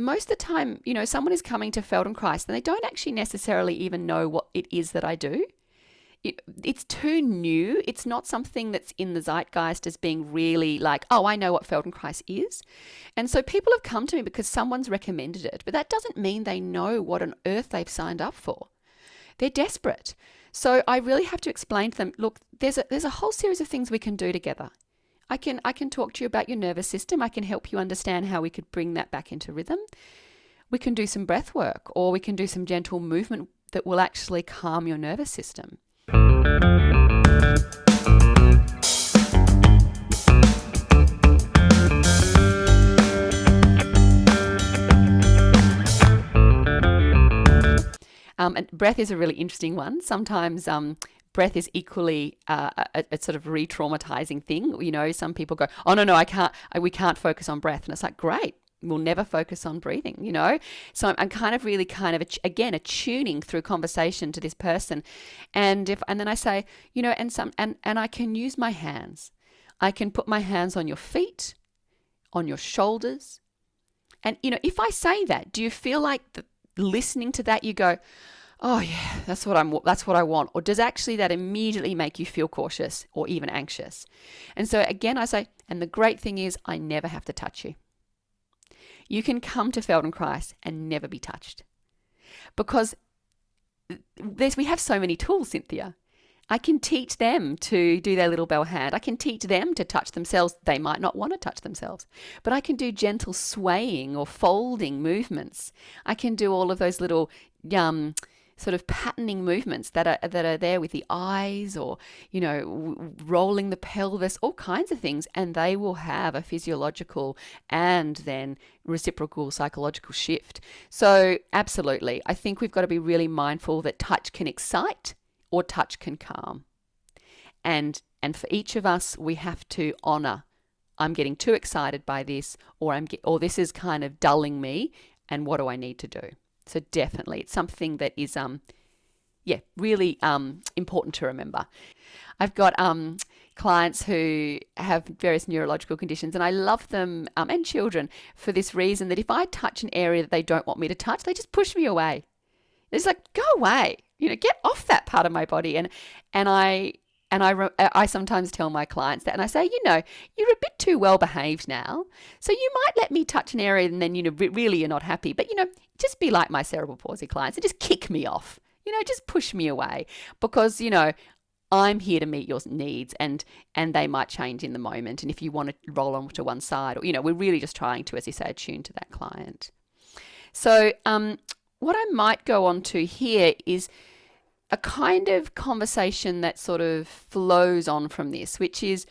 most of the time, you know, someone is coming to Feldenkrais and they don't actually necessarily even know what it is that I do. It, it's too new. It's not something that's in the zeitgeist as being really like, oh, I know what Feldenkrais is. And so people have come to me because someone's recommended it, but that doesn't mean they know what on earth they've signed up for. They're desperate. So I really have to explain to them, look, there's a, there's a whole series of things we can do together. I can I can talk to you about your nervous system. I can help you understand how we could bring that back into rhythm. We can do some breath work or we can do some gentle movement that will actually calm your nervous system. Um, and breath is a really interesting one. Sometimes um, breath is equally uh, a, a, sort of re-traumatizing thing. You know, some people go, "Oh no, no, I can't. I, we can't focus on breath," and it's like, great. We'll never focus on breathing, you know? So I'm, I'm kind of really kind of, again, attuning through conversation to this person. And if, and then I say, you know, and some, and, and I can use my hands. I can put my hands on your feet, on your shoulders. And, you know, if I say that, do you feel like the, listening to that, you go, oh yeah, that's what I'm that's what I want or does actually that immediately make you feel cautious or even anxious? And so again I say and the great thing is I never have to touch you. You can come to Feldenkrais and never be touched. Because there's we have so many tools, Cynthia. I can teach them to do their little bell hand. I can teach them to touch themselves. They might not want to touch themselves, but I can do gentle swaying or folding movements. I can do all of those little um, sort of patterning movements that are that are there with the eyes or you know rolling the pelvis all kinds of things and they will have a physiological and then reciprocal psychological shift so absolutely i think we've got to be really mindful that touch can excite or touch can calm. And and for each of us, we have to honor. I'm getting too excited by this, or I'm get, or this is kind of dulling me. And what do I need to do? So definitely, it's something that is um, yeah, really um important to remember. I've got um clients who have various neurological conditions, and I love them um, and children for this reason that if I touch an area that they don't want me to touch, they just push me away. It's like, go away you know, get off that part of my body. And, and I, and I, I sometimes tell my clients that, and I say, you know, you're a bit too well behaved now. So you might let me touch an area and then, you know, really you're not happy. But, you know, just be like my cerebral palsy clients and just kick me off, you know, just push me away because, you know, I'm here to meet your needs and and they might change in the moment. And if you want to roll on to one side or, you know, we're really just trying to, as you say, attune to that client. So um, what I might go on to here is a kind of conversation that sort of flows on from this, which is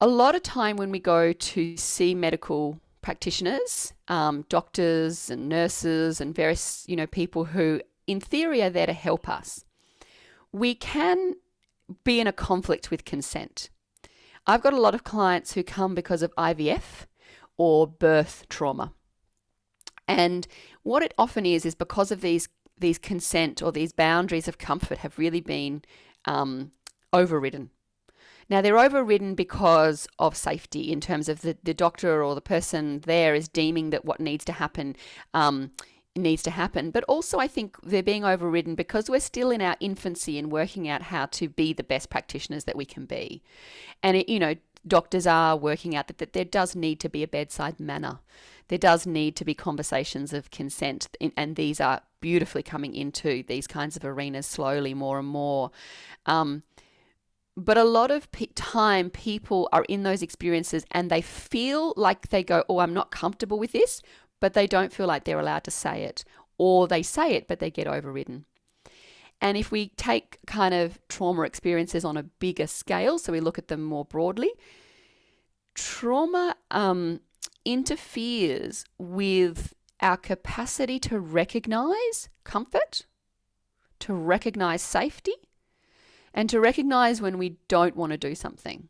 a lot of time when we go to see medical practitioners, um, doctors and nurses and various, you know, people who in theory are there to help us, we can be in a conflict with consent. I've got a lot of clients who come because of IVF or birth trauma. And what it often is, is because of these these consent or these boundaries of comfort have really been um, overridden. Now, they're overridden because of safety in terms of the, the doctor or the person there is deeming that what needs to happen um, needs to happen. But also, I think they're being overridden because we're still in our infancy in working out how to be the best practitioners that we can be. And, it, you know, doctors are working out that, that there does need to be a bedside manner. There does need to be conversations of consent, and these are beautifully coming into these kinds of arenas slowly more and more. Um, but a lot of time people are in those experiences and they feel like they go, Oh, I'm not comfortable with this, but they don't feel like they're allowed to say it, or they say it, but they get overridden. And if we take kind of trauma experiences on a bigger scale, so we look at them more broadly, trauma um, interferes with our capacity to recognize comfort, to recognize safety, and to recognize when we don't want to do something.